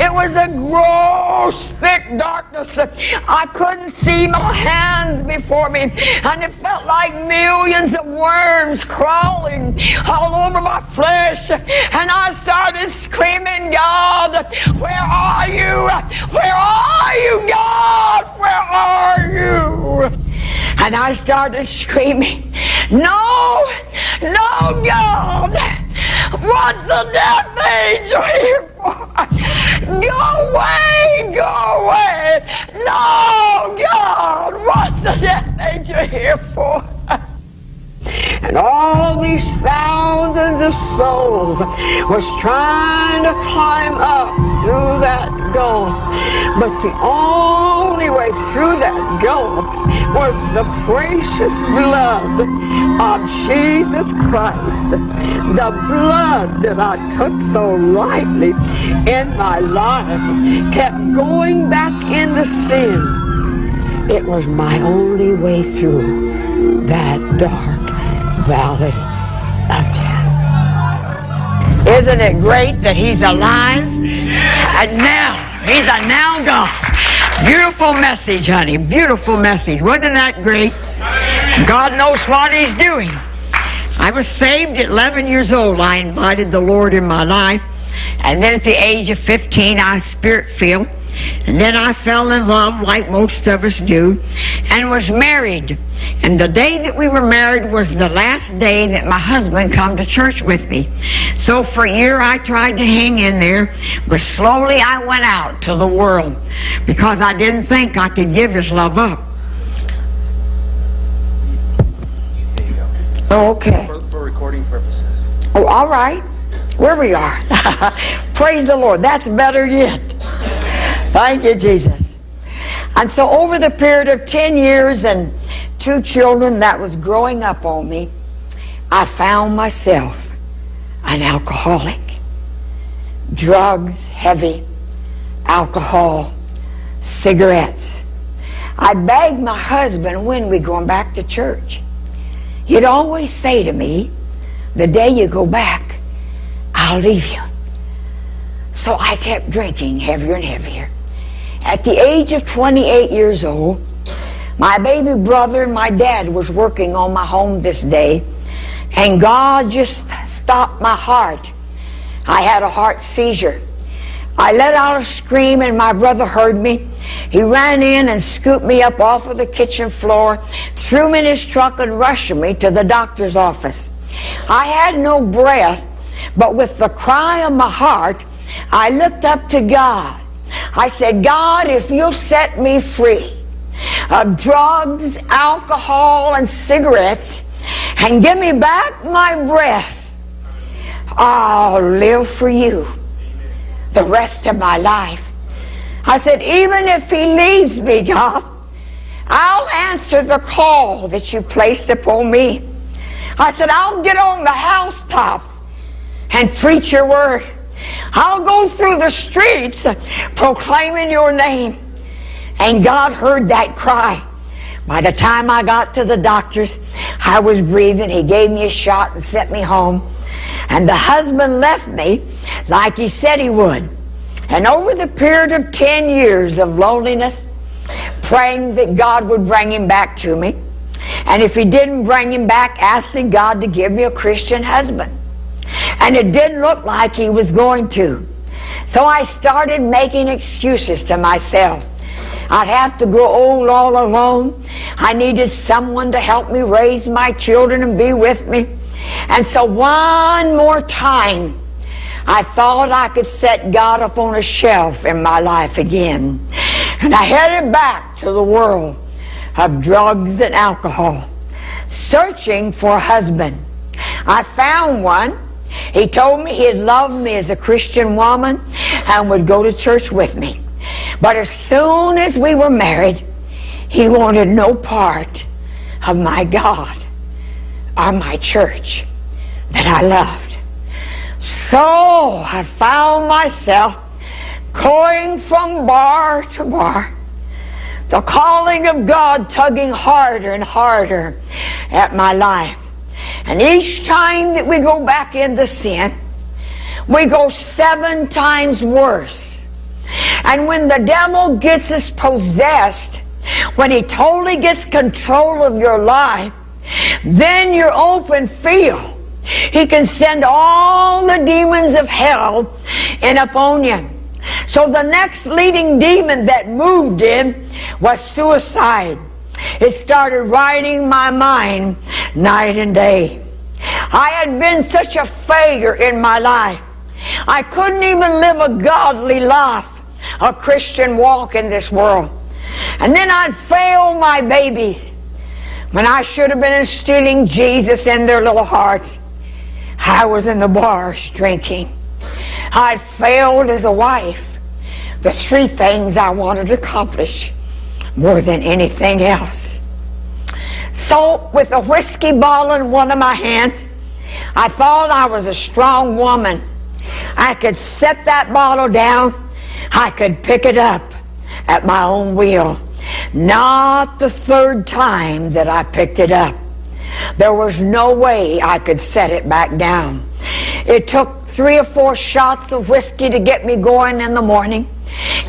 It was a gross, thick darkness. I couldn't see my hands before me, and it felt like millions of worms crawling all over my flesh. And I started screaming, God, where are you? Where are you, God? Where are you? And I started screaming, No, no, God, what's the death angel here for? Go away, go away. No, God, what's the death angel here for? And all these thousands of souls was trying to climb up through that gulf. But the only way through that gulf was the precious blood of Jesus Christ. The blood that I took so lightly in my life kept going back into sin. It was my only way through that dark valley of death. Isn't it great that he's alive? And now, he's a now God. Beautiful message, honey. Beautiful message. Wasn't that great? God knows what he's doing. I was saved at 11 years old. I invited the Lord in my life. And then at the age of 15, I was spirit filled. And then I fell in love like most of us do and was married. And the day that we were married was the last day that my husband come to church with me. So for a year I tried to hang in there, but slowly I went out to the world because I didn't think I could give his love up. Oh, okay. For, for recording purposes. Oh, all right. Where we are. Praise the Lord. That's better yet. Thank you, Jesus. And so over the period of 10 years and two children that was growing up on me, I found myself an alcoholic. Drugs, heavy, alcohol, cigarettes. I begged my husband when we going back to church. He'd always say to me, the day you go back, I'll leave you. So I kept drinking heavier and heavier. At the age of 28 years old, my baby brother and my dad was working on my home this day, and God just stopped my heart. I had a heart seizure. I let out a scream, and my brother heard me. He ran in and scooped me up off of the kitchen floor, threw me in his truck, and rushed me to the doctor's office. I had no breath, but with the cry of my heart, I looked up to God. I said, God, if you'll set me free of drugs, alcohol, and cigarettes, and give me back my breath, I'll live for you the rest of my life. I said, even if he leaves me, God, I'll answer the call that you placed upon me. I said, I'll get on the housetops and preach your word. I'll go through the streets proclaiming your name. And God heard that cry. By the time I got to the doctor's, I was breathing. He gave me a shot and sent me home. And the husband left me like he said he would. And over the period of 10 years of loneliness, praying that God would bring him back to me. And if he didn't bring him back, asking God to give me a Christian husband. And it didn't look like he was going to. So I started making excuses to myself. I'd have to grow old all alone. I needed someone to help me raise my children and be with me. And so one more time, I thought I could set God up on a shelf in my life again. And I headed back to the world of drugs and alcohol, searching for a husband. I found one. He told me he'd love me as a Christian woman and would go to church with me. But as soon as we were married, he wanted no part of my God or my church that I loved. So I found myself going from bar to bar, the calling of God tugging harder and harder at my life. And each time that we go back into sin, we go seven times worse And when the devil gets us possessed, when he totally gets control of your life, then your open field. He can send all the demons of hell in upon you. So the next leading demon that moved in was suicide. It started riding my mind night and day. I had been such a failure in my life. I couldn't even live a godly life, a Christian walk in this world. And then I'd fail my babies when I should have been instilling Jesus in their little hearts. I was in the bars drinking. I'd failed as a wife. The three things I wanted to accomplish more than anything else. So, with a whiskey bottle in one of my hands, I thought I was a strong woman. I could set that bottle down. I could pick it up at my own will. Not the third time that I picked it up. There was no way I could set it back down. It took three or four shots of whiskey to get me going in the morning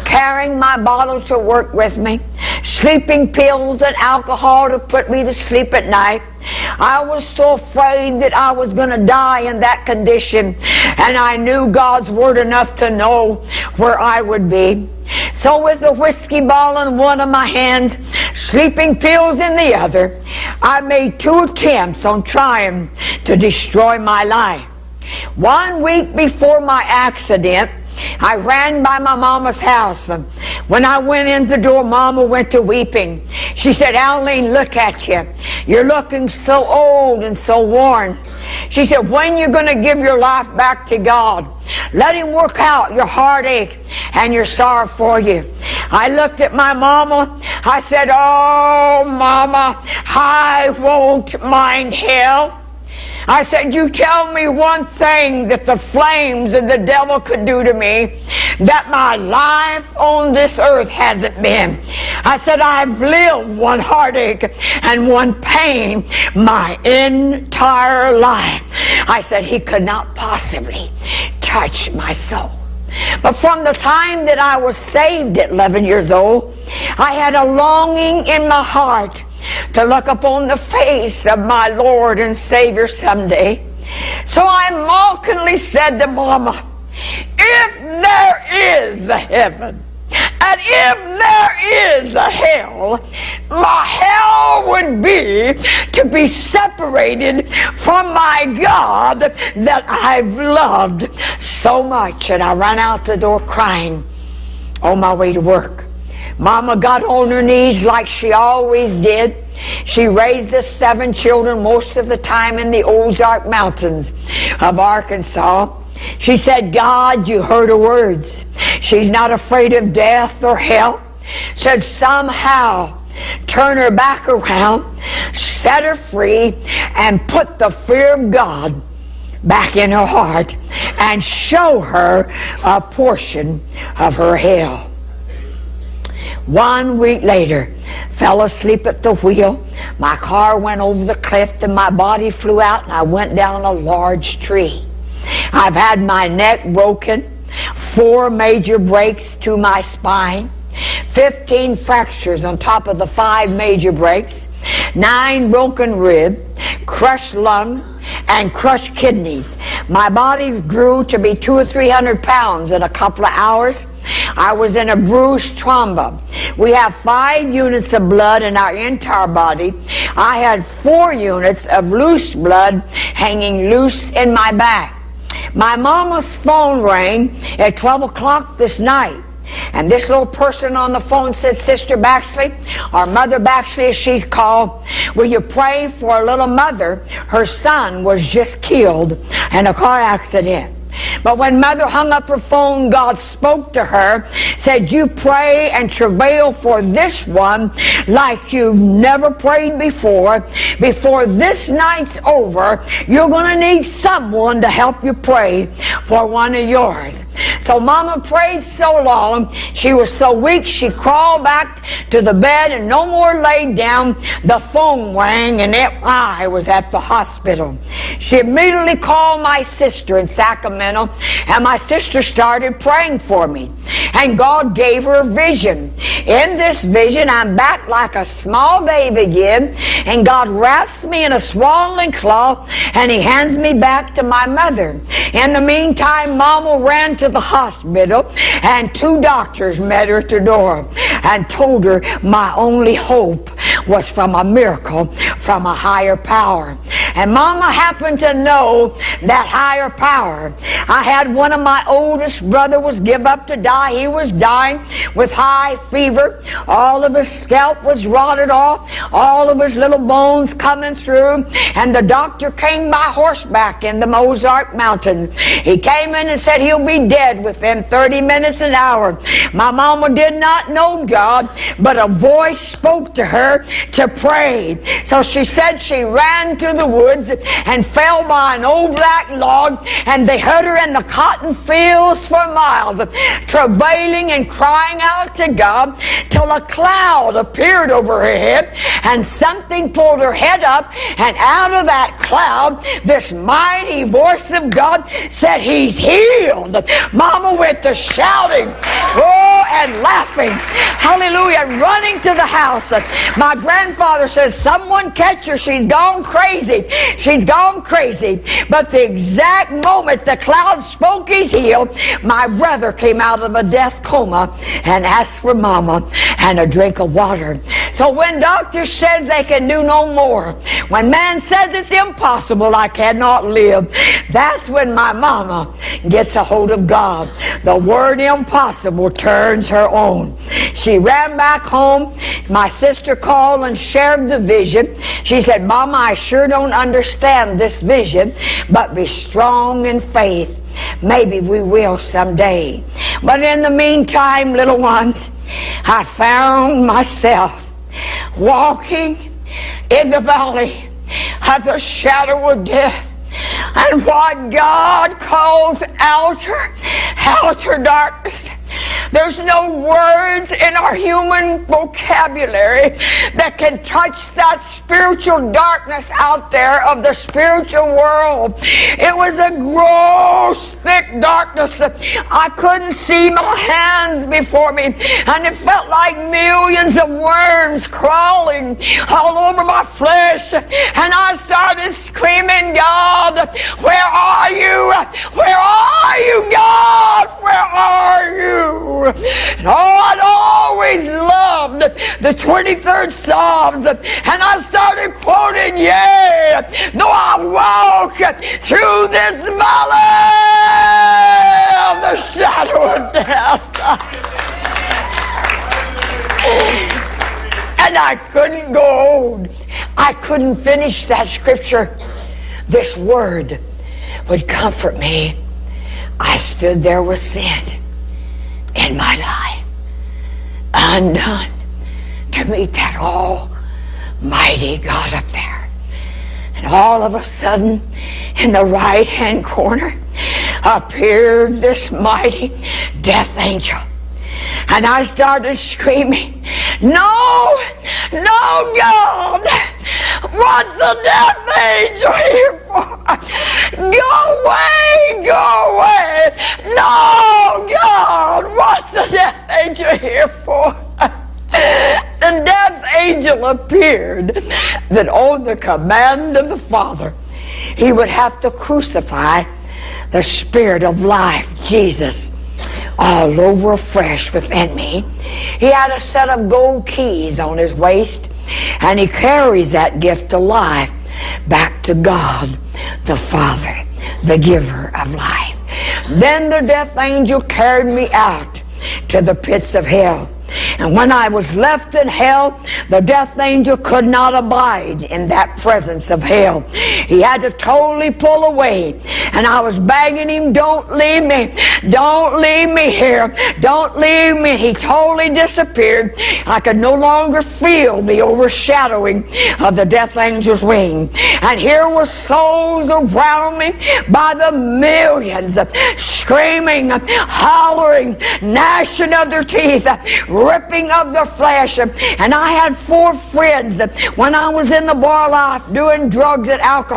carrying my bottle to work with me, sleeping pills and alcohol to put me to sleep at night. I was so afraid that I was going to die in that condition, and I knew God's word enough to know where I would be. So with the whiskey bottle in one of my hands, sleeping pills in the other, I made two attempts on trying to destroy my life. One week before my accident, I ran by my mama's house. When I went in the door, mama went to weeping. She said, Aline, look at you. You're looking so old and so worn. She said, when you're going to give your life back to God? Let him work out your heartache and your sorrow for you. I looked at my mama. I said, oh, mama, I won't mind hell. I said, You tell me one thing that the flames and the devil could do to me that my life on this earth hasn't been. I said, I've lived one heartache and one pain my entire life. I said, He could not possibly touch my soul. But from the time that I was saved at 11 years old, I had a longing in my heart to look upon the face of my Lord and Savior someday. So I mockingly said to Mama, if there is a heaven, and if there is a hell, my hell would be to be separated from my God that I've loved so much. And I ran out the door crying on my way to work. Mama got on her knees like she always did. She raised us seven children most of the time in the Ozark Mountains of Arkansas. She said, God, you heard her words. She's not afraid of death or hell. Said somehow turn her back around, set her free, and put the fear of God back in her heart and show her a portion of her hell. One week later, fell asleep at the wheel. My car went over the cliff and my body flew out and I went down a large tree. I've had my neck broken, four major breaks to my spine, 15 fractures on top of the five major breaks, nine broken rib, crushed lung, and crushed kidneys. My body grew to be two or three hundred pounds in a couple of hours. I was in a bruised tromba. We have five units of blood in our entire body. I had four units of loose blood hanging loose in my back. My mama's phone rang at 12 o'clock this night. And this little person on the phone said, Sister Baxley, or Mother Baxley as she's called, will you pray for a little mother? Her son was just killed in a car accident. But when mother hung up her phone, God spoke to her, said, You pray and travail for this one like you've never prayed before. Before this night's over, you're going to need someone to help you pray for one of yours. So Mama prayed so long, she was so weak, she crawled back to the bed and no more laid down. The phone rang and it, I was at the hospital. She immediately called my sister in Sacramento and my sister started praying for me. And God gave her a vision. In this vision, I'm back like a small baby again and God wraps me in a swaddling cloth and he hands me back to my mother. In the meantime, Mama ran to the hospital and two doctors met her at the door and told her my only hope was from a miracle from a higher power. And Mama happened to know that higher power. I had one of my oldest brother was give up to die. He was dying with high fever. All of his scalp was rotted off. All of his little bones coming through. And the doctor came by horseback in the Ozark Mountains. He came in and said he'll be dead within 30 minutes an hour. My mama did not know God, but a voice spoke to her to pray. So she said she ran to the woods and fell by an old black log, and they hid in the cotton fields for miles, travailing and crying out to God till a cloud appeared over her head, and something pulled her head up, and out of that cloud, this mighty voice of God said, He's healed. Mama went to shouting, oh, and laughing, hallelujah, running to the house. My grandfather says, Someone catch her. She's gone crazy. She's gone crazy. But the exact moment the cloud spoke he's healed, my brother came out of a death coma and asked for mama and a drink of water. So when doctors says they can do no more, when man says it's impossible, I cannot live, that's when my mama gets a hold of God. The word impossible turns her on. She ran back home. My sister called and shared the vision. She said, Mama, I sure don't understand this vision, but be strong in faith. Maybe we will someday. But in the meantime, little ones, I found myself walking in the valley of the shadow of death. And what God calls outer, outer darkness there's no words in our human vocabulary that can touch that spiritual darkness out there of the spiritual world. It was a gross, thick darkness. I couldn't see my hands before me, and it felt like millions of worms crawling all over my flesh. And I started screaming, God, where are you? Where are you, God? Where are you? And oh, I'd always loved the 23rd Psalms. And I started quoting, Yea, though I walk through this valley of the shadow of death. and I couldn't go on. I couldn't finish that scripture. This word would comfort me. I stood there with sin in my life undone to meet that almighty God up there. And all of a sudden, in the right hand corner, appeared this mighty death angel. And I started screaming, No, no, God, what's the death angel here for? Go away, go away. No, God, what's the death angel here for? the death angel appeared that on the command of the Father, he would have to crucify the Spirit of life, Jesus all over afresh within me. He had a set of gold keys on his waist, and he carries that gift of life back to God, the Father, the giver of life. Then the death angel carried me out to the pits of hell. And when I was left in hell, the death angel could not abide in that presence of hell. He had to totally pull away. And I was begging him, don't leave me. Don't leave me here. Don't leave me. He totally disappeared. I could no longer feel the overshadowing of the death angel's wing. And here were souls around me by the millions, screaming, hollering, gnashing of their teeth, ripping of their flesh. And I had four friends when I was in the bar life doing drugs and alcohol.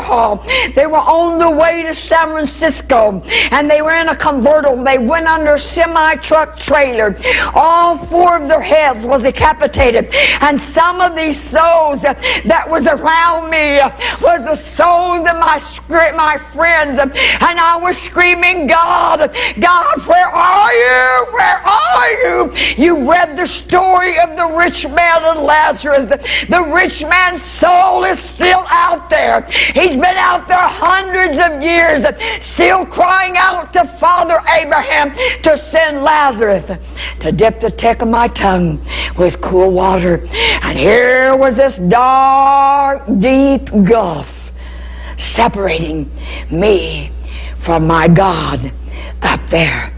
They were on the way to San Francisco and they were in a convertible. They went under a semi truck trailer. All four of their heads was decapitated. And some of these souls that was around me was the souls of my, my friends. And I was screaming, God, God, where are you? Where are you? You read the story of the rich man and Lazarus. The rich man's soul is still out there. He's been out there hundreds of years, still crying out to Father Abraham to send Lazarus to dip the tip of my tongue with cool water. And here was this dark, deep gulf separating me from my God up there.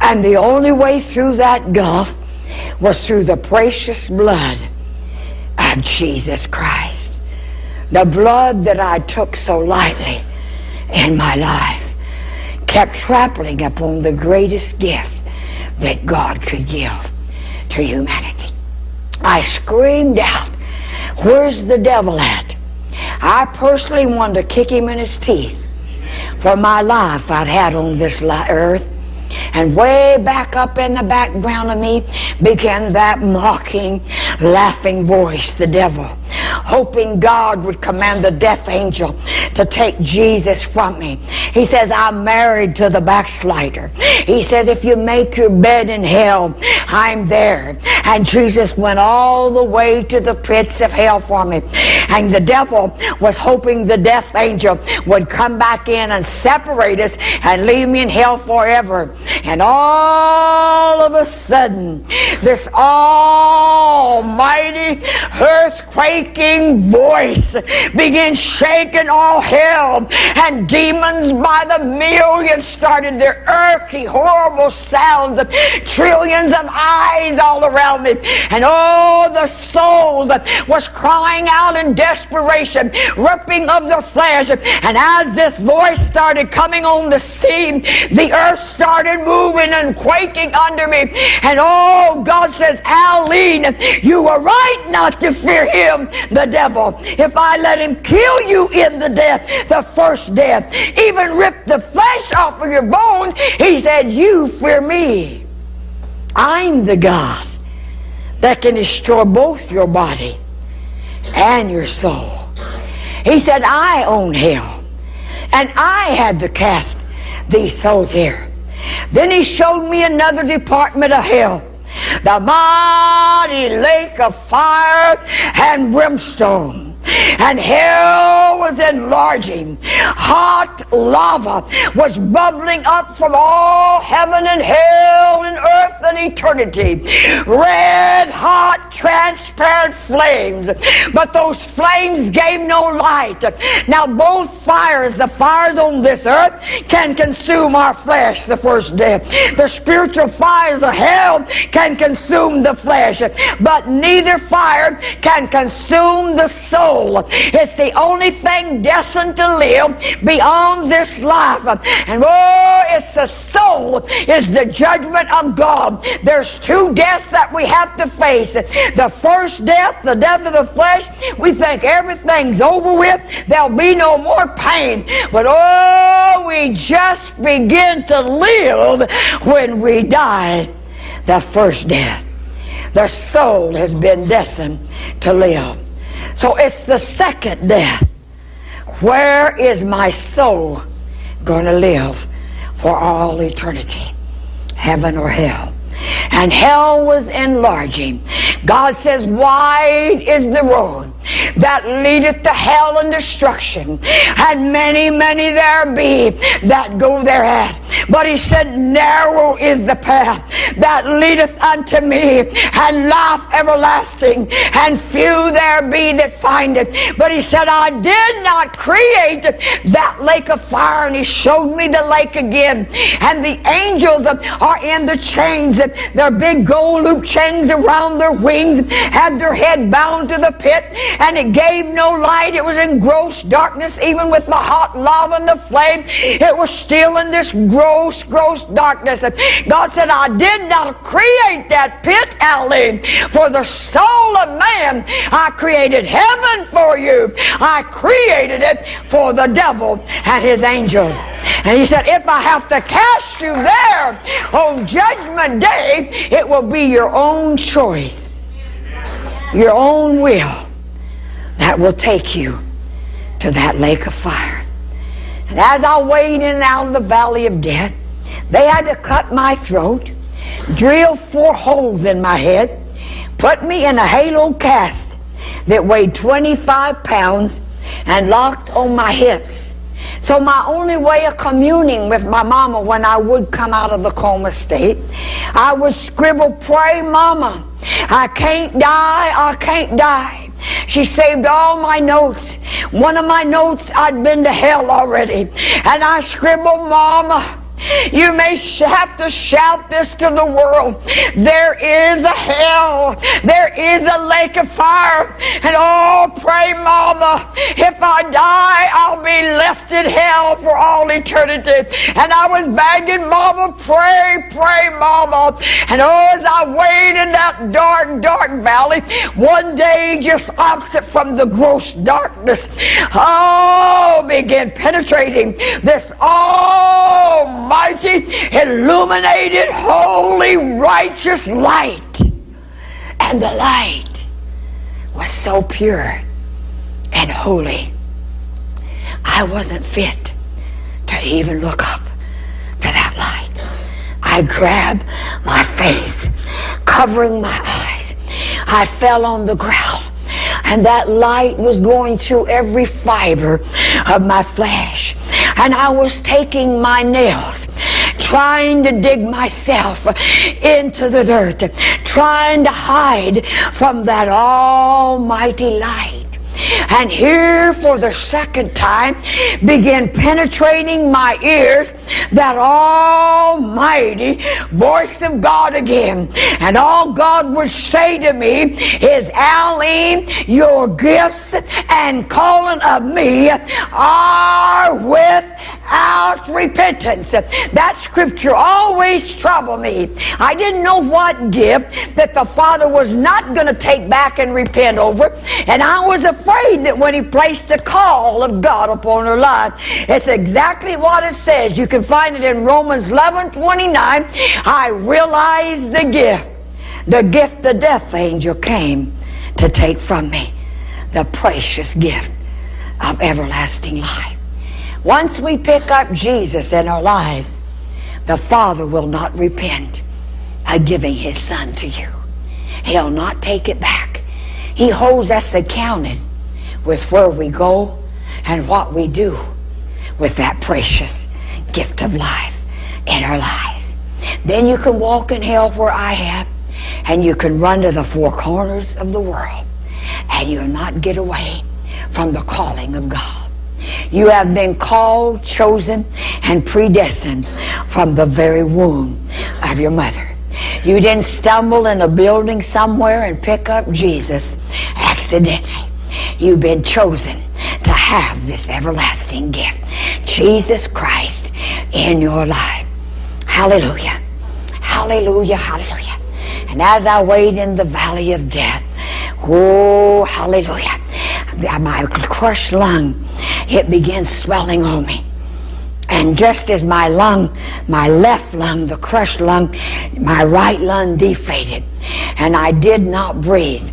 And the only way through that gulf was through the precious blood of Jesus Christ. The blood that I took so lightly in my life kept trampling upon the greatest gift that God could give to humanity. I screamed out, Where's the devil at? I personally wanted to kick him in his teeth for my life I'd had on this earth. And way back up in the background of me began that mocking, laughing voice, the devil, hoping God would command the death angel to take Jesus from me. He says, I'm married to the backslider. He says, if you make your bed in hell, I'm there. And Jesus went all the way to the pits of hell for me. And the devil was hoping the death angel would come back in and separate us and leave me in hell forever. And all of a sudden, this almighty earthquaking voice began shaking all hell, and demons by the millions started their earthy, horrible sounds of trillions of eyes all around me. And all the souls was crying out in desperation, ripping of their flesh. And as this voice started coming on the scene, the earth started moving and quaking under me. And oh, God says, Aline, you were right not to fear him, the devil. If I let him kill you in the death, the first death, even rip the flesh off of your bones, he said, you fear me. I'm the God that can destroy both your body and your soul. He said, I own hell. And I had to cast these souls here. Then he showed me another department of hell. The mighty lake of fire and brimstone and hell was enlarging. Hot lava was bubbling up from all heaven and hell and earth and eternity. Red hot, transparent flames. But those flames gave no light. Now, both fires, the fires on this earth, can consume our flesh, the first death. The spiritual fires of hell can consume the flesh, but neither fire can consume the soul soul. It's the only thing destined to live beyond this life. And oh, it's the soul is the judgment of God. There's two deaths that we have to face. The first death, the death of the flesh, we think everything's over with. There'll be no more pain. But oh, we just begin to live when we die. The first death. The soul has been destined to live. So it's the second death. Where is my soul going to live for all eternity? Heaven or hell? And hell was enlarging. God says, Wide is the road that leadeth to hell and destruction, and many, many there be that go thereat. But he said, Narrow is the path that leadeth unto me, and life everlasting, and few there be that find it. But he said, I did not create that lake of fire. And he showed me the lake again. And the angels are in the chains. Their big gold loop chains around their wings, had their head bound to the pit, and it gave no light. It was in gross darkness, even with the hot lava and the flame. It was still in this gross, gross darkness. God said, I did not create that pit, Aline, for the soul of man. I created heaven for you. I created it for the devil and his angels. And he said, if I have to cast you there on judgment day, it will be your own choice, your own will that will take you to that lake of fire. And as I wade in and out of the valley of death, they had to cut my throat, drill four holes in my head, put me in a halo cast that weighed 25 pounds and locked on my hips. So my only way of communing with my mama when I would come out of the coma state, I would scribble, pray mama, I can't die, I can't die. She saved all my notes. One of my notes, I'd been to hell already. And I scribbled, mama, you may have to shout this to the world. There is a hell. There is a lake of fire. And oh, pray, Mama, if I die, I'll be left in hell for all eternity. And I was begging, Mama, pray, pray, Mama. And oh, as I wait in that dark, dark valley, one day just opposite from the gross darkness, oh, began penetrating this almighty almighty, illuminated, holy, righteous light. And the light was so pure and holy. I wasn't fit to even look up to that light. I grabbed my face, covering my eyes. I fell on the ground and that light was going through every fiber of my flesh and I was taking my nails trying to dig myself into the dirt, trying to hide from that almighty light and here for the second time began penetrating my ears that almighty voice of God again. And all God would say to me is, Aline, your gifts and calling of me are without repentance. That scripture always troubled me. I didn't know what gift that the Father was not going to take back and repent over. And I was afraid afraid that when he placed the call of God upon her life, it's exactly what it says. You can find it in Romans 11 29. I realized the gift. The gift the death angel came to take from me. The precious gift of everlasting life. Once we pick up Jesus in our lives, the Father will not repent of giving His Son to you. He'll not take it back. He holds us accounted with where we go and what we do with that precious gift of life in our lives. Then you can walk in hell where I have, and you can run to the four corners of the world, and you'll not get away from the calling of God. You have been called, chosen, and predestined from the very womb of your mother. You didn't stumble in a building somewhere and pick up Jesus accidentally. You've been chosen to have this everlasting gift. Jesus Christ in your life. Hallelujah. Hallelujah. Hallelujah. And as I wait in the valley of death, oh, hallelujah, my crushed lung, it began swelling on me. And just as my lung, my left lung, the crushed lung, my right lung deflated, and I did not breathe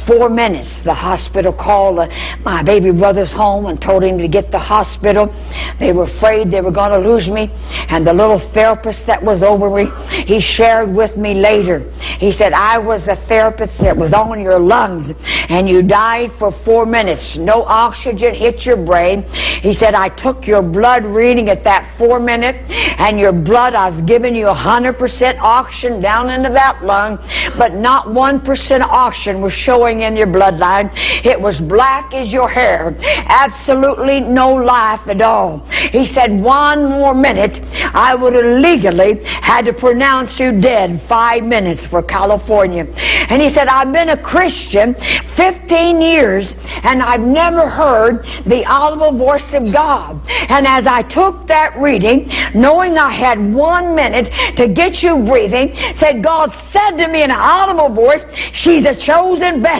four minutes. The hospital called uh, my baby brother's home and told him to get the hospital. They were afraid they were going to lose me. And the little therapist that was over me, he shared with me later. He said, I was the therapist that was on your lungs and you died for four minutes. No oxygen hit your brain. He said, I took your blood reading at that four minute and your blood, I was giving you 100% oxygen down into that lung, but not 1% oxygen was showing in your bloodline. It was black as your hair. Absolutely no life at all. He said, one more minute, I would have legally had to pronounce you dead five minutes for California. And he said, I've been a Christian 15 years and I've never heard the audible voice of God. And as I took that reading, knowing I had one minute to get you breathing, said, God said to me in an audible voice, She's a chosen vessel.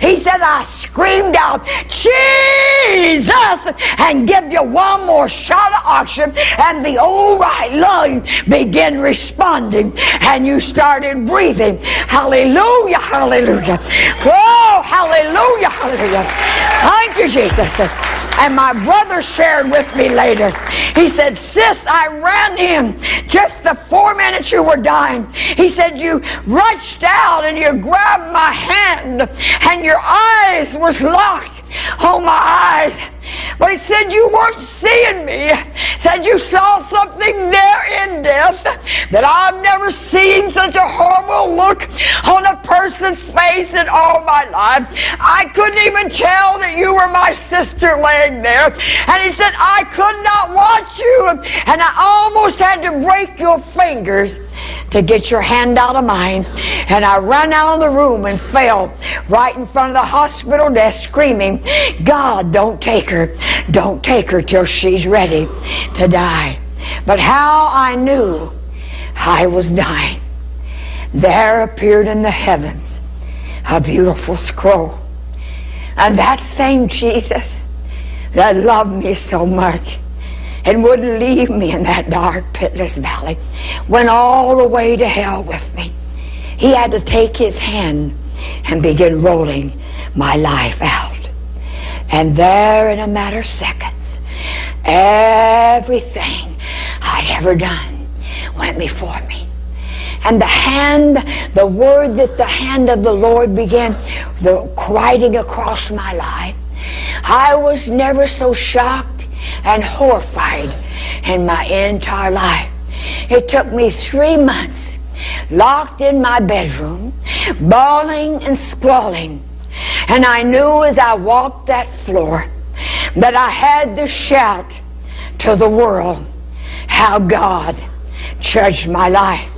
He said, I screamed out, Jesus, and give you one more shot of oxygen. And the old right lung began responding, and you started breathing. Hallelujah, hallelujah. Oh, hallelujah, hallelujah. Thank you, Jesus. And my brother shared with me later. He said, Sis, I ran in just the four minutes you were dying. He said, You rushed out and you grabbed my hand, and your eyes was locked Oh, my eyes. But he said you weren't seeing me. Said you saw something there in death that I've never seen such a horrible look on a person's face in all my life. I couldn't even tell that you were my sister laying there. And he said, I could not watch you. And I almost had to break your fingers to get your hand out of mine. And I ran out of the room and fell right in front of the hospital desk screaming, God, don't take her. Don't take her till she's ready to die. But how I knew I was dying, there appeared in the heavens a beautiful scroll. And that same Jesus that loved me so much and wouldn't leave me in that dark, pitless valley. Went all the way to hell with me. He had to take his hand and begin rolling my life out. And there, in a matter of seconds, everything I'd ever done went before me. And the hand, the word that the hand of the Lord began the, writing across my life, I was never so shocked and horrified in my entire life. It took me three months locked in my bedroom, bawling and squalling. And I knew as I walked that floor that I had to shout to the world how God judged my life.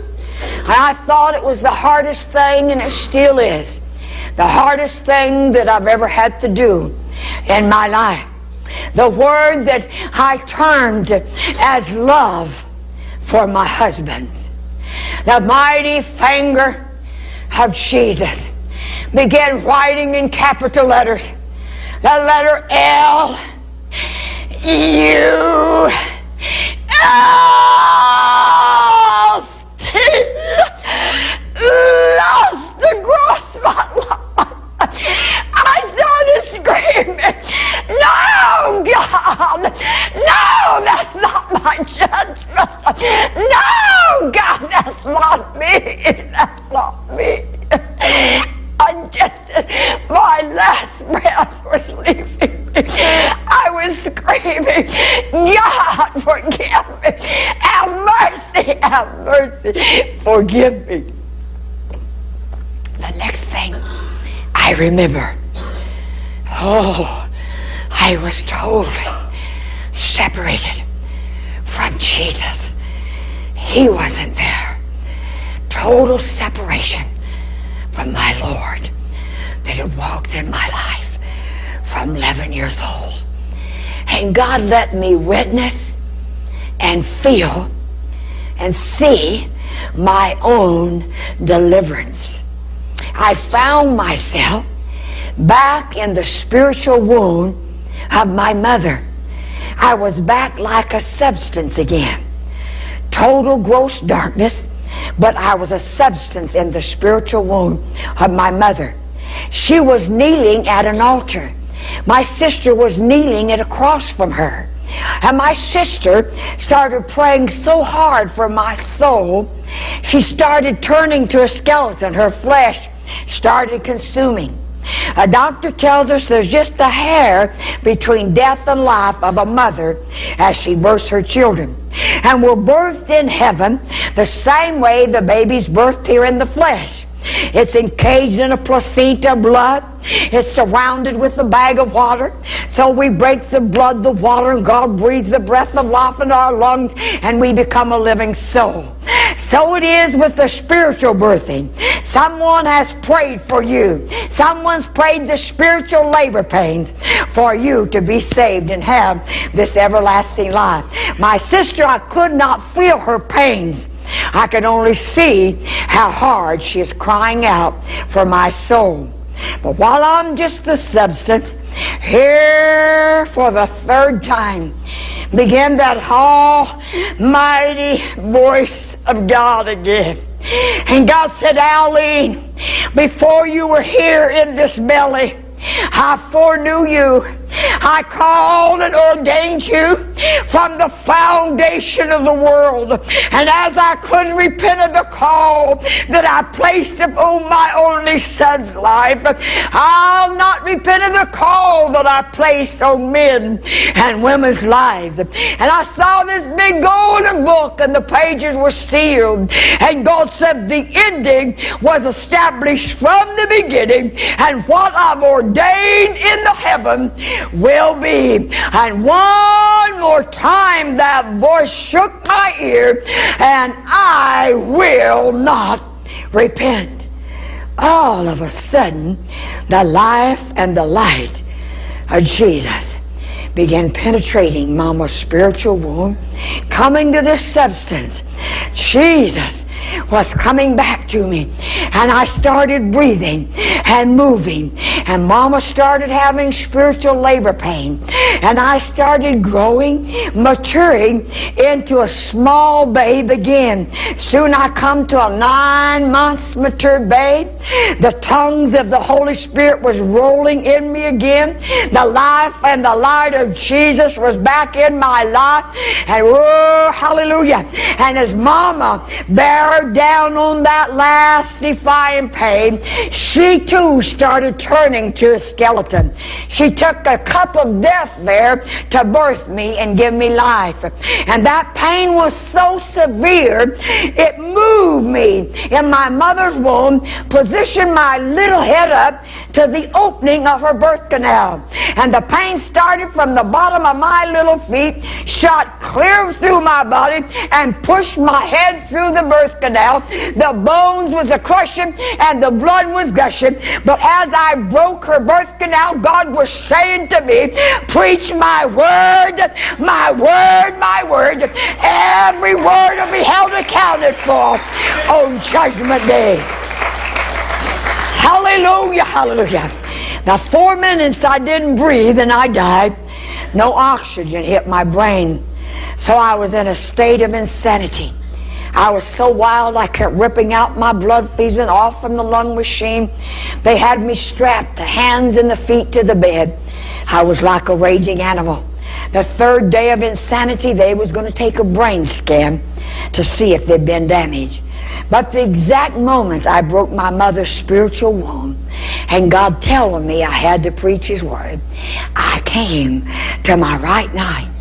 And I thought it was the hardest thing, and it still is, the hardest thing that I've ever had to do in my life. The word that I termed as love for my husband. The mighty finger of Jesus began writing in capital letters. The letter L, U, lost, lost across my life. I started screaming, No, God! No, that's not my judgment. No, God, that's not me. That's not me. And just as my last breath was leaving me, I was screaming, God, forgive me. Have mercy, have mercy. Forgive me. The next thing I remember, oh, I was totally separated from Jesus. He wasn't there. Total separation from my Lord that had walked in my life from 11 years old. And God let me witness and feel and see my own deliverance. I found myself back in the spiritual womb of my mother. I was back like a substance again. Total gross darkness, but I was a substance in the spiritual womb of my mother. she was kneeling at an altar. My sister was kneeling at across from her. And my sister started praying so hard for my soul, she started turning to a skeleton. Her flesh started consuming. A doctor tells us there's just a hair between death and life of a mother as she births her children. And we're birthed in heaven the same way the baby's birthed here in the flesh. It's encaged in a placenta blood. It's surrounded with a bag of water. So we break the blood, the water, and God breathes the breath of life in our lungs, and we become a living soul. So it is with the spiritual birthing. Someone has prayed for you. Someone's prayed the spiritual labor pains for you to be saved and have this everlasting life. My sister, I could not feel her pains. I could only see how hard she is crying out for my soul. But while I'm just the substance, here for the third time began that almighty voice of God again. And God said, Aline, before you were here in this belly, I foreknew you. I called and ordained you from the foundation of the world. And as I couldn't repent of the call that I placed upon my only son's life, I'll not repent of the call that I placed on men and women's lives. And I saw this big golden book and the pages were sealed. And God said the ending was established from the beginning. And what I've ordained in the heaven will be. And one more time that voice shook my ear, and I will not repent. All of a sudden, the life and the light of Jesus began penetrating Mama's spiritual womb, coming to this substance. Jesus was coming back to me. And I started breathing and moving. And Mama started having spiritual labor pain. And I started growing, maturing into a small babe again. Soon I come to a nine months mature babe. The tongues of the Holy Spirit was rolling in me again. The life and the light of Jesus was back in my life. And oh, hallelujah. And as Mama buried down on that last defying pain, she too started turning to a skeleton. She took a cup of death there to birth me and give me life. And that pain was so severe, it moved me in my mother's womb, positioned my little head up to the opening of her birth canal. And the pain started from the bottom of my little feet, shot clear through my body, and pushed my head through the birth canal. The bones was a crushing and the blood was gushing. But as I broke her birth canal, God was saying to me, preach my word, my word, my word. Every word will be held accounted for on judgment day. Hallelujah, hallelujah. Now, four minutes I didn't breathe and I died. No oxygen hit my brain. So I was in a state of insanity. I was so wild I kept ripping out my blood feeding off from the lung machine. They had me strapped, the hands and the feet to the bed. I was like a raging animal. The third day of insanity, they was going to take a brain scan to see if there'd been damage. But the exact moment I broke my mother's spiritual womb and God telling me I had to preach His Word, I came to my right mind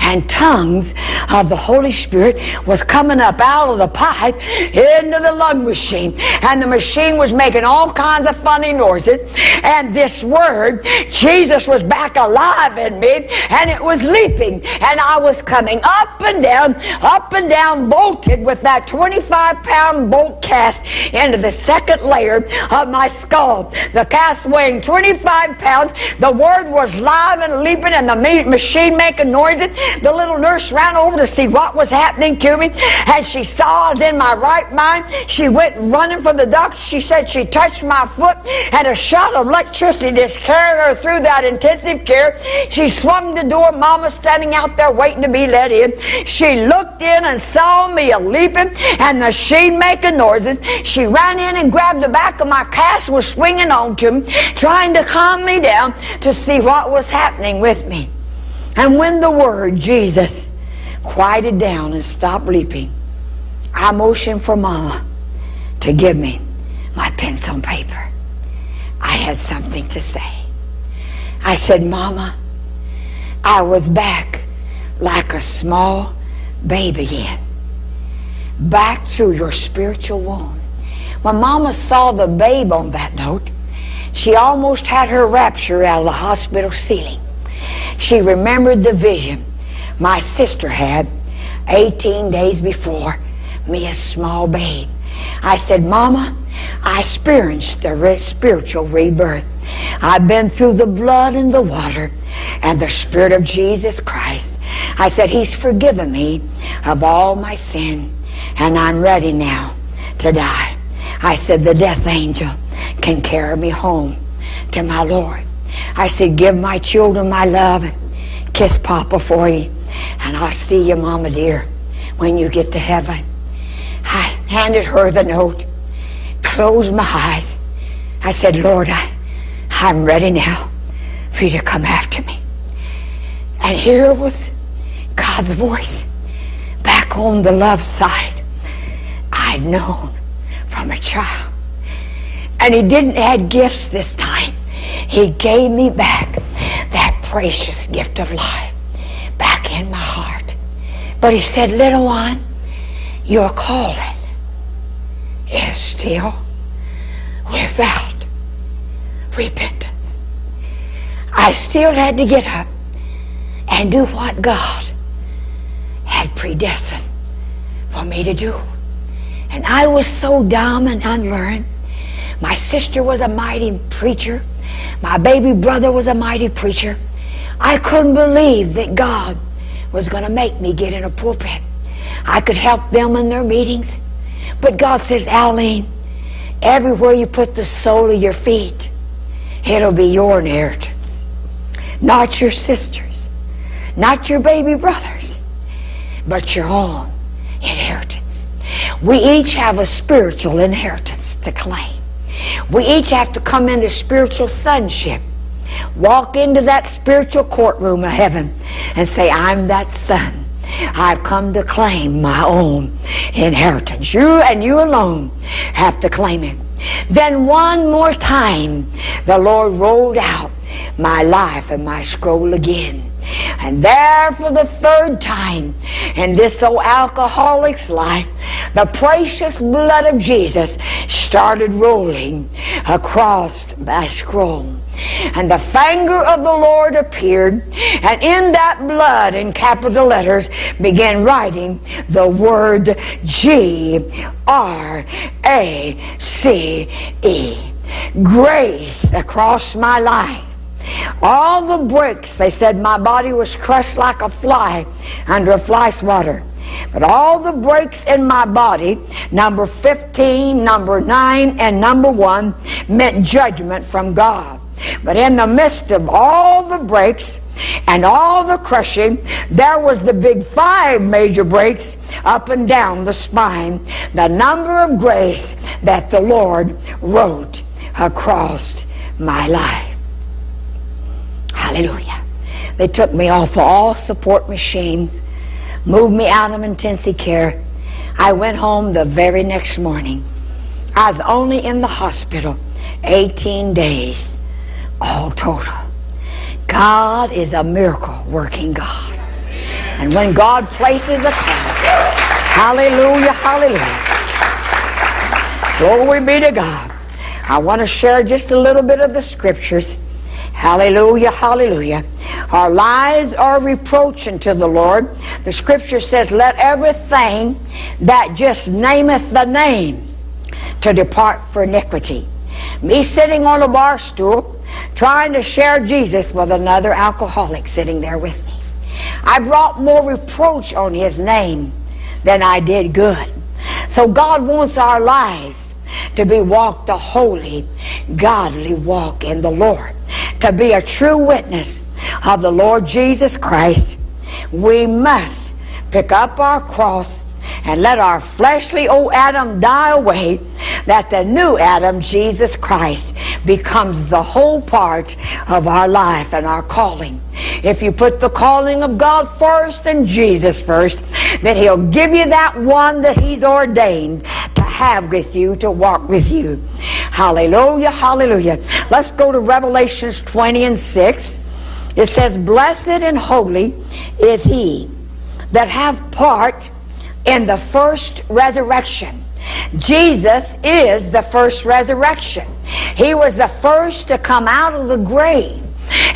and tongues of the Holy Spirit was coming up out of the pipe into the lung machine. And the machine was making all kinds of funny noises. And this word, Jesus was back alive in me and it was leaping. And I was coming up and down, up and down, bolted with that 25 pound bolt cast into the second layer of my skull. The cast weighing 25 pounds. The word was live and leaping and the machine making The little nurse ran over to see what was happening to me. And she saw I was in my right mind. She went running for the doctor. She said she touched my foot and a shot of electricity just carried her through that intensive care. She swung the door. Mama standing out there waiting to be let in. She looked in and saw me a leaping and the machine making noises. She ran in and grabbed the back of my cast was swinging on to me, trying to calm me down to see what was happening with me. And when the word Jesus quieted down and stopped leaping, I motioned for Mama to give me my pencil and paper. I had something to say. I said, Mama, I was back like a small babe again, back through your spiritual womb. When Mama saw the babe on that note, she almost had her rapture out of the hospital ceiling. She remembered the vision my sister had 18 days before, me a small babe. I said, Mama, I experienced a spiritual rebirth. I've been through the blood and the water and the Spirit of Jesus Christ. I said, He's forgiven me of all my sin, and I'm ready now to die. I said, The death angel can carry me home to my Lord. I said, Give my children my love. Kiss Papa for you. And I'll see you, Mama dear, when you get to heaven. I handed her the note, closed my eyes. I said, Lord, I, I'm ready now for you to come after me. And here was God's voice back on the love side I'd known from a child. And he didn't add gifts this time. He gave me back that precious gift of life back in my heart. But he said, little one, your calling is still without repentance. I still had to get up and do what God had predestined for me to do. And I was so dumb and unlearned. My sister was a mighty preacher. My baby brother was a mighty preacher. I couldn't believe that God was going to make me get in a pulpit. I could help them in their meetings. But God says, Aline, everywhere you put the sole of your feet, it'll be your inheritance. Not your sister's, not your baby brother's, but your own inheritance. We each have a spiritual inheritance to claim. We each have to come into spiritual sonship. Walk into that spiritual courtroom of heaven and say, I'm that son. I've come to claim my own inheritance. You and you alone have to claim it. Then one more time, the Lord rolled out my life and my scroll again. And there for the third time in this old alcoholic's life, the precious blood of Jesus started rolling across my scroll. And the finger of the Lord appeared, and in that blood, in capital letters, began writing the word G R A C E. Grace across my life. All the breaks, they said my body was crushed like a fly under a fly swatter. But all the breaks in my body, number 15, number 9, and number 1, meant judgment from God. But in the midst of all the breaks and all the crushing, there was the big five major breaks up and down the spine, the number of grace that the Lord wrote across my life. Hallelujah. They took me off all support machines, moved me out of intensive care. I went home the very next morning. I was only in the hospital 18 days, all total. God is a miracle working God. And when God places a cloud, hallelujah, hallelujah. Glory be to God. I want to share just a little bit of the scriptures Hallelujah, hallelujah. Our lives are reproach unto the Lord. The scripture says, Let everything that just nameth the name to depart for iniquity. Me sitting on a bar stool trying to share Jesus with another alcoholic sitting there with me. I brought more reproach on his name than I did good. So God wants our lives to be walked a holy, godly walk in the Lord. To be a true witness of the Lord Jesus Christ, we must pick up our cross and let our fleshly old Adam die away, that the new Adam, Jesus Christ, becomes the whole part of our life and our calling. If you put the calling of God first and Jesus first, then He'll give you that one that He's ordained to have with you, to walk with you. Hallelujah, hallelujah. Let's go to Revelations 20 and 6. It says, Blessed and holy is he that hath part in the first resurrection. Jesus is the first resurrection. He was the first to come out of the grave.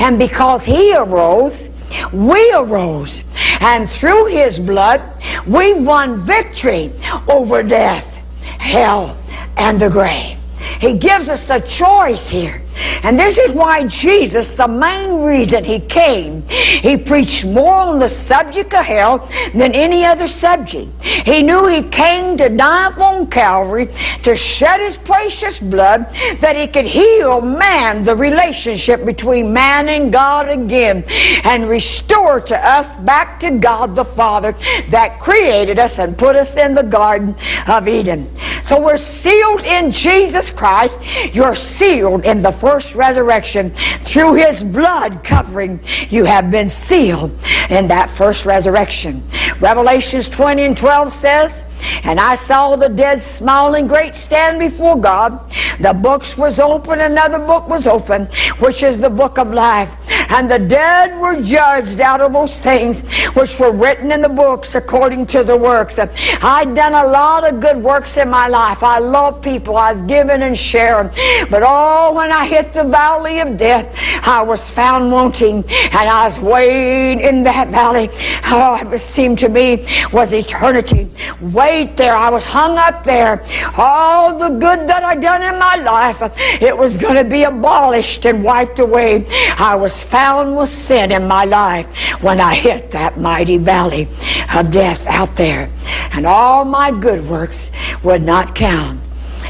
And because he arose, we arose. And through his blood, we won victory over death, hell, and the grave. He gives us a choice here. And this is why Jesus, the main reason he came, he preached more on the subject of hell than any other subject. He knew he came to die upon Calvary to shed his precious blood that he could heal man, the relationship between man and God again, and restore to us back to God the Father that created us and put us in the Garden of Eden. So we're sealed in Jesus Christ. You're sealed in the first resurrection. Through his blood covering, you have been sealed in that first resurrection. Revelations 20 and 12 says, and I saw the dead small and great stand before God. The books was open, another book was open, which is the book of life. And the dead were judged out of those things which were written in the books according to the works. I'd done a lot of good works in my life. I love people. I've given and shared. But oh, when I hit the valley of death, I was found wanting. And I was weighed in that valley. Oh, it seemed to me was eternity. Wait there. I was hung up there. All the good that I'd done in my life, it was going to be abolished and wiped away. I was found with sin in my life when I hit that mighty valley of death out there. And all my good works would not count.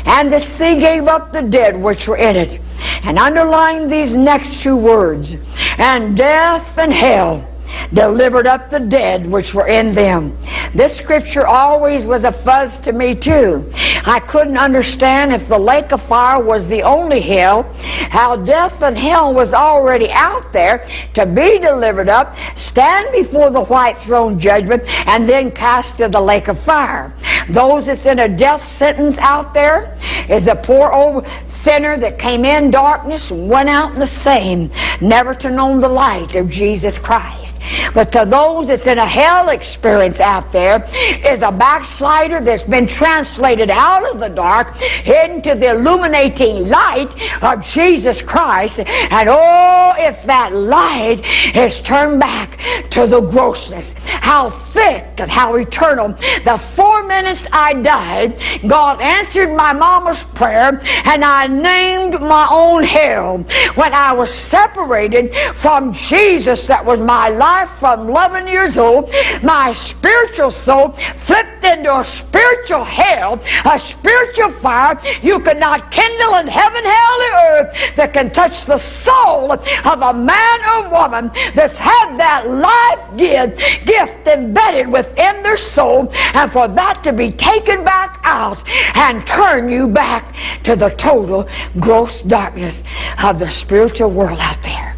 And the sea gave up the dead which were in it. And underline these next two words. And death and hell delivered up the dead which were in them. This scripture always was a fuzz to me too. I couldn't understand if the lake of fire was the only hell, how death and hell was already out there to be delivered up, stand before the white throne judgment, and then cast to the lake of fire. Those that's in a death sentence out there is the poor old sinner that came in darkness and went out in the same, never to know the light of Jesus Christ. But to those that's in a hell experience out there is a backslider that's been translated out of the dark into the illuminating light of Jesus Christ. And oh, if that light is turned back to the grossness, how thick and how eternal. The four minutes I died, God answered my mama's prayer and I named my own hell. When I was separated from Jesus, that was my life from 11 years old, my spiritual soul flipped into a spiritual hell, a spiritual fire. You cannot kindle in heaven, hell, or earth that can touch the soul of a man or woman that's had that life gift, gift embedded within their soul, and for that to be taken back out and turn you back to the total gross darkness of the spiritual world out there.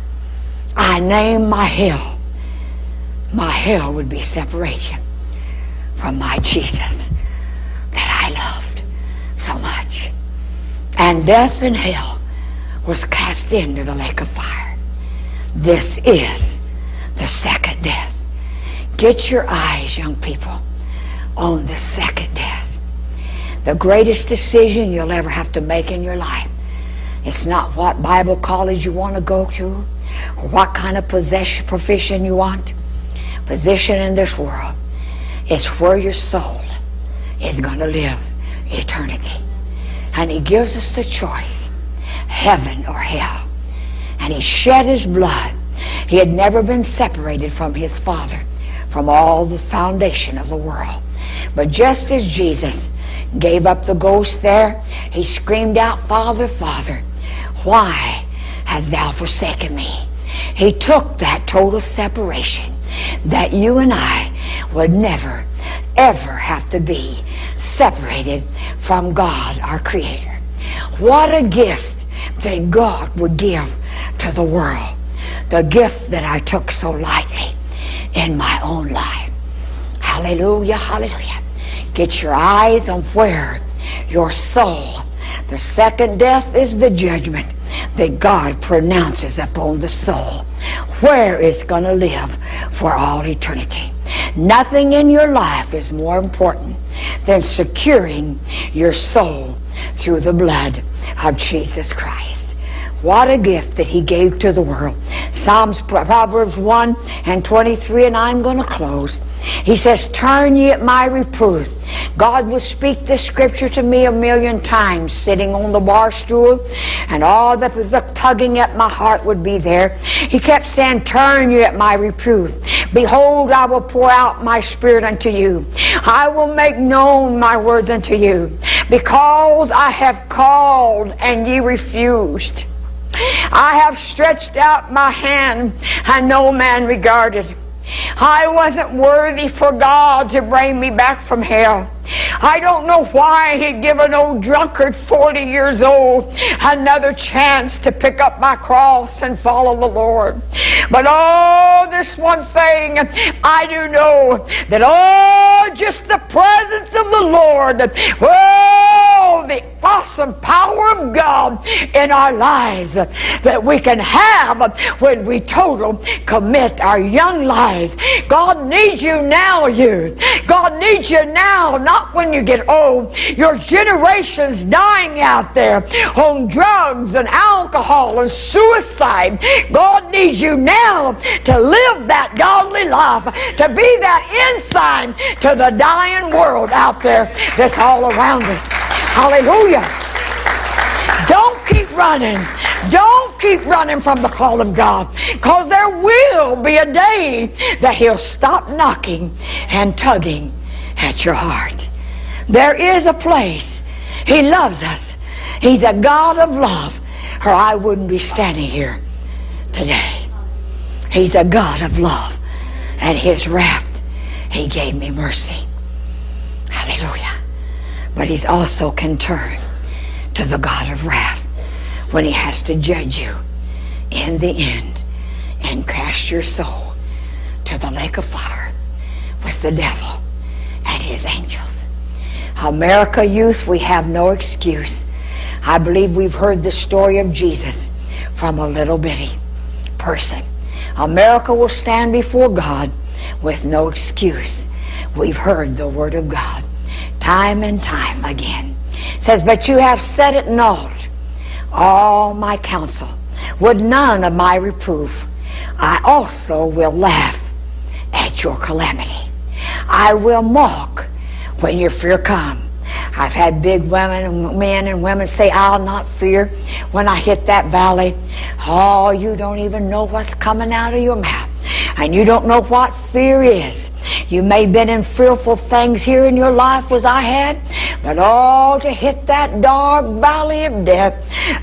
I name my hell. My hell would be separation from my Jesus that I loved so much. And death and hell was cast into the lake of fire. This is the second death. Get your eyes, young people, on the second death. The greatest decision you'll ever have to make in your life. It's not what Bible college you want to go to or what kind of possession profession you want position in this world. It's where your soul is going to live eternity. And he gives us the choice, heaven or hell. And he shed his blood. He had never been separated from his Father. from all the foundation of the world. But just as Jesus gave up the ghost there, he screamed out, Father, Father, why hast thou forsaken me? He took that total separation that you and I would never, ever have to be separated from God, our Creator. What a gift that God would give to the world. The gift that I took so lightly in my own life. Hallelujah, hallelujah. Get your eyes on where your soul, the second death is the judgment that God pronounces upon the soul, where it's going to live for all eternity. Nothing in your life is more important than securing your soul through the blood of Jesus Christ. What a gift that he gave to the world. Psalms, Proverbs 1 and 23, and I'm going to close. He says, Turn ye at my reproof. God will speak this scripture to me a million times sitting on the bar stool, and all the, the tugging at my heart would be there. He kept saying, Turn you at my reproof. Behold, I will pour out my spirit unto you. I will make known my words unto you. Because I have called and ye refused. I have stretched out my hand and no man regarded. I wasn't worthy for God to bring me back from hell. I don't know why he'd give an old drunkard 40 years old another chance to pick up my cross and follow the Lord. But oh, this one thing I do know that oh, just the presence of the Lord, oh, the awesome power of God in our lives that we can have when we total commit our young lives. God needs you now, you. God needs you now, not when you get old. Your generation's dying out there on drugs and alcohol and suicide. God needs you now to live that godly life, to be that ensign to the dying world out there that's all around us. Hallelujah. Don't keep running. Don't keep running from the call of God because there will be a day that He'll stop knocking and tugging at your heart. There is a place. He loves us. He's a God of love, or I wouldn't be standing here today. He's a God of love. And His wrath, He gave me mercy. Hallelujah. But He's also can turn to the God of wrath when He has to judge you in the end and cast your soul to the lake of fire with the devil and his angels. America youth, we have no excuse. I believe we've heard the story of Jesus from a little bitty person. America will stand before God with no excuse. We've heard the word of God time and time again. Says, But you have set it naught all my counsel, with none of my reproof. I also will laugh at your calamity. I will mock when your fear come. I've had big women and men and women say, I'll not fear when I hit that valley. Oh, you don't even know what's coming out of your mouth. And you don't know what fear is. You may have been in fearful things here in your life as I had, but all to hit that dark valley of death,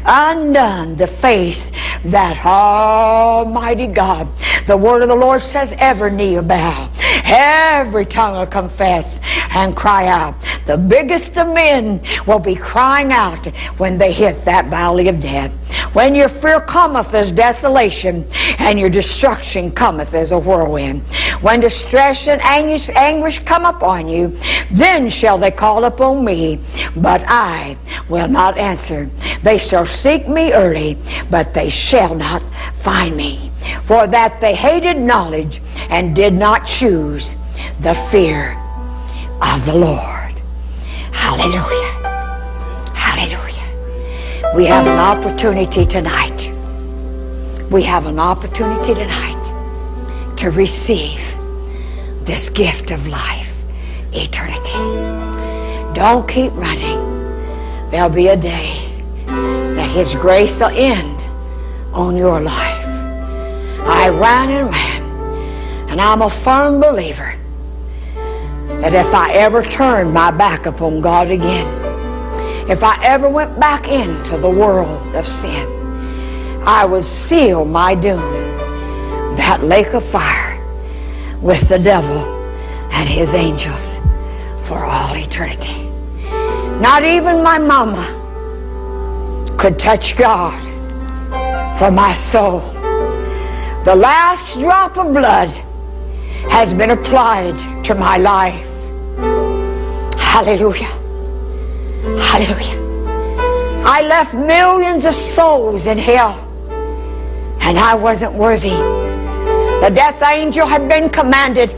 undone to face that Almighty God. The word of the Lord says, every knee will bow, every tongue will confess and cry out. The biggest of men will be crying out when they hit that valley of death. When your fear cometh as desolation, and your destruction cometh as a whirlwind. When distress and anguish, anguish come upon you, then shall they call upon me, but I will not answer. They shall seek me early, but they shall not find me. For that they hated knowledge and did not choose the fear of the Lord. Hallelujah. Hallelujah. We have an opportunity tonight. We have an opportunity tonight to receive this gift of life, eternity. Don't keep running. There'll be a day that His grace will end on your life. I ran and ran And I'm a firm believer that if I ever turned my back upon God again, if I ever went back into the world of sin, I would seal my doom, that lake of fire, with the devil and his angels for all eternity. Not even my mama could touch God for my soul. The last drop of blood has been applied to my life. Hallelujah. Hallelujah. I left millions of souls in hell, and I wasn't worthy. The death angel had been commanded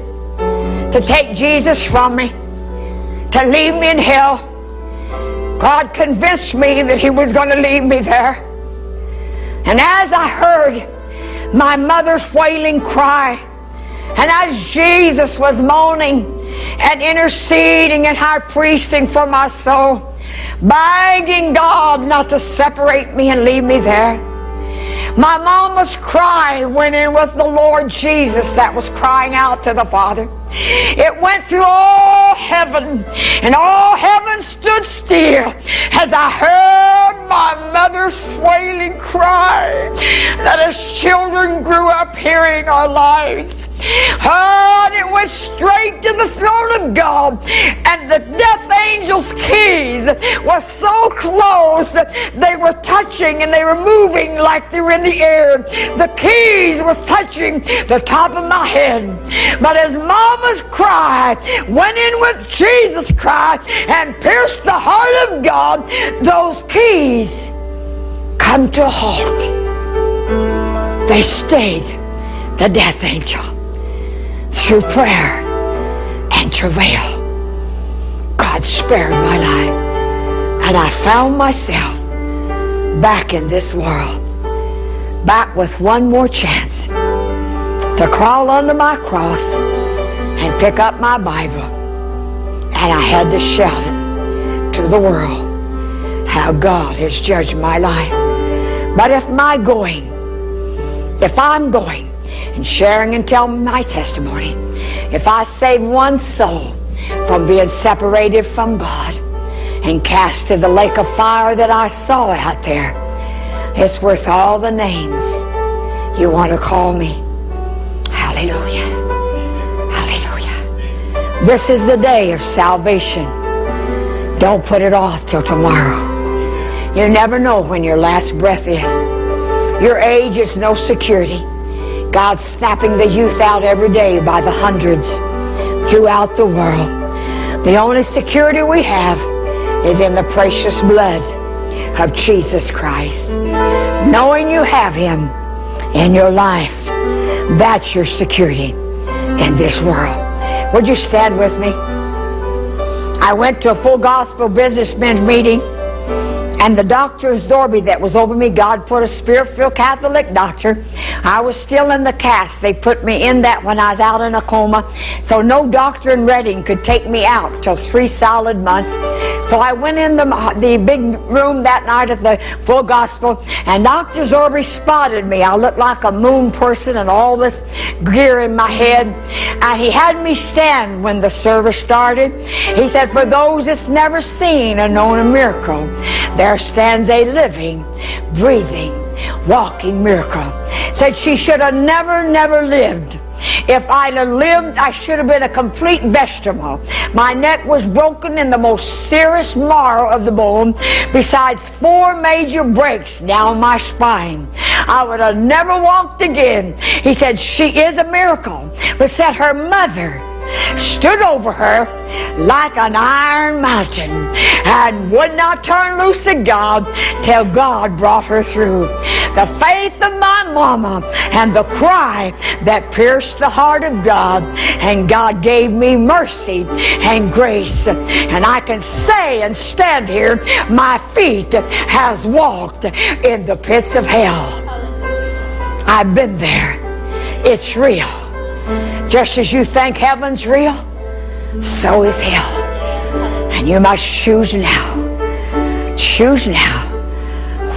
to take Jesus from me, to leave me in hell. God convinced me that He was going to leave me there. And as I heard my mother's wailing cry, and as Jesus was moaning and interceding and high priesting for my soul, begging God not to separate me and leave me there. My mama's cry went in with the Lord Jesus that was crying out to the Father. It went through all heaven, and all heaven stood still as I heard my mother's wailing cry that as children grew up hearing our lives. Oh, and it went straight to the throne of God. And the death angel's keys were so close that they were touching and they were moving like they were in the air. The keys was touching the top of my head. But as mama's cry went in with Jesus' cry and pierced the heart of God, those keys come to a halt. They stayed the death angel through prayer and travail. God spared my life, and I found myself back in this world, back with one more chance to crawl under my cross and pick up my Bible. And I had to shout it to the world how God has judged my life. But if my going, if I'm going, and sharing and telling my testimony. If I save one soul from being separated from God and cast to the lake of fire that I saw out there, it's worth all the names you want to call me. Hallelujah. Hallelujah. This is the day of salvation. Don't put it off till tomorrow. You never know when your last breath is. Your age is no security. God's snapping the youth out every day by the hundreds throughout the world. The only security we have is in the precious blood of Jesus Christ. Knowing you have Him in your life, that's your security in this world. Would you stand with me? I went to a full gospel businessmen's meeting and the doctor Zorby that was over me, God put a spirit-filled Catholic doctor. I was still in the cast. They put me in that when I was out in a coma. So no doctor in Reading could take me out till three solid months. So I went in the, the big room that night of the full gospel, and Dr. Zorby spotted me. I looked like a moon person and all this gear in my head. And he had me stand when the service started. He said, for those that's never seen or known a miracle, there stands a living, breathing, walking miracle. Said she should have never, never lived. If I'd have lived, I should have been a complete vegetable. My neck was broken in the most serious marrow of the bone, besides four major breaks down my spine. I would have never walked again. He said, she is a miracle. But said her mother, stood over her like an iron mountain and would not turn loose of God till God brought her through. The faith of my mama and the cry that pierced the heart of God and God gave me mercy and grace. And I can say and stand here, my feet has walked in the pits of hell. I've been there. It's real. Just as you think heaven's real, so is hell. And you must choose now. Choose now.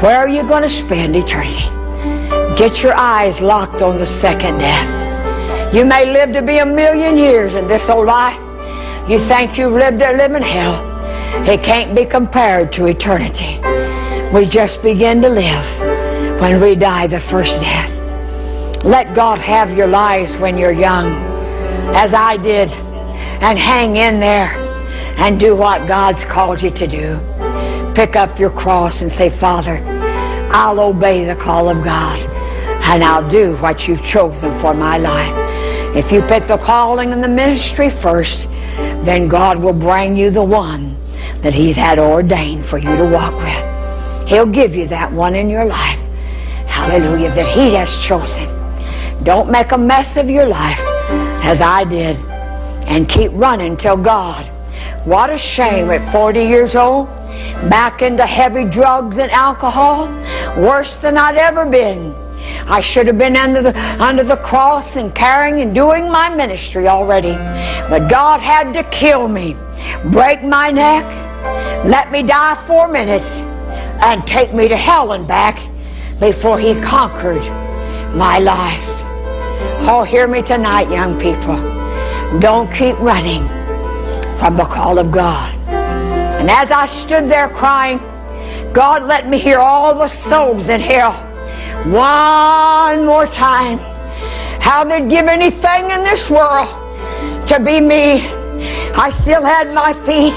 Where are you going to spend eternity? Get your eyes locked on the second death. You may live to be a million years in this old life. You think you've lived a living hell. It can't be compared to eternity. We just begin to live when we die the first death. Let God have your lives when you're young, as I did, and hang in there and do what God's called you to do. Pick up your cross and say, Father, I'll obey the call of God and I'll do what you've chosen for my life. If you put the calling and the ministry first, then God will bring you the one that He's had ordained for you to walk with. He'll give you that one in your life. Hallelujah, that He has chosen. Don't make a mess of your life as I did and keep running till God. What a shame at 40 years old, back into heavy drugs and alcohol, worse than I'd ever been. I should have been under the, under the cross and carrying and doing my ministry already. But God had to kill me, break my neck, let me die four minutes, and take me to hell and back before He conquered my life. Oh, hear me tonight, young people. Don't keep running from the call of God. And as I stood there crying, God let me hear all the souls in hell one more time. How they'd give anything in this world to be me. I still had my feet.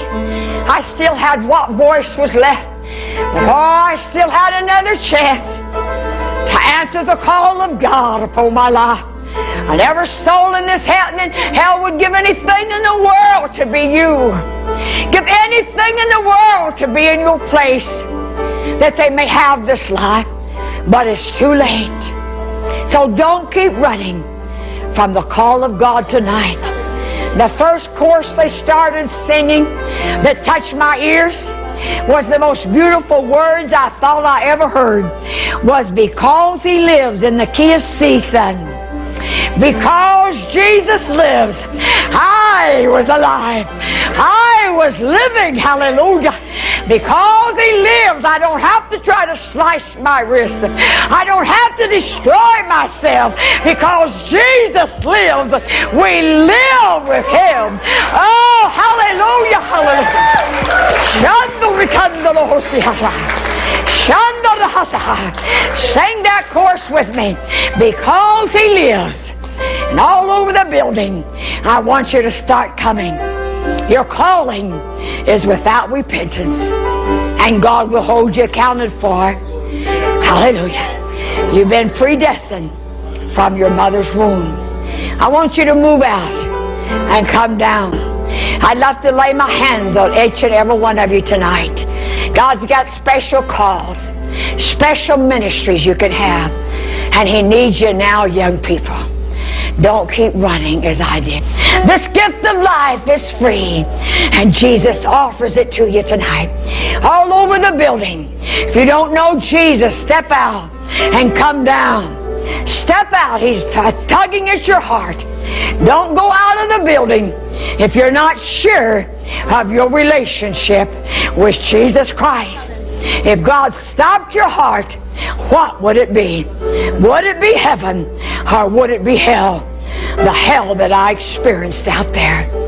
I still had what voice was left. Oh, I still had another chance to answer the call of God upon my life. And every soul in this hell would give anything in the world to be you. Give anything in the world to be in your place that they may have this life. But it's too late. So don't keep running from the call of God tonight. The first chorus they started singing that touched my ears was the most beautiful words I thought I ever heard was because he lives in the key of C, son. Because Jesus lives, I was alive. I was living. Hallelujah. Because He lives, I don't have to try to slice my wrist. I don't have to destroy myself because Jesus lives. We live with Him. Oh, hallelujah, hallelujah. Sing that chorus with me. Because He lives. And all over the building, I want you to start coming. Your calling is without repentance. And God will hold you accounted for. Hallelujah. You've been predestined from your mother's womb. I want you to move out and come down. I'd love to lay my hands on each and every one of you tonight. God's got special calls, special ministries you can have. And He needs you now, young people. Don't keep running as I did. This gift of life is free, and Jesus offers it to you tonight. All over the building. If you don't know Jesus, step out and come down. Step out. He's tugging at your heart. Don't go out of the building if you're not sure of your relationship with Jesus Christ. If God stopped your heart, what would it be? Would it be heaven or would it be hell? The hell that I experienced out there.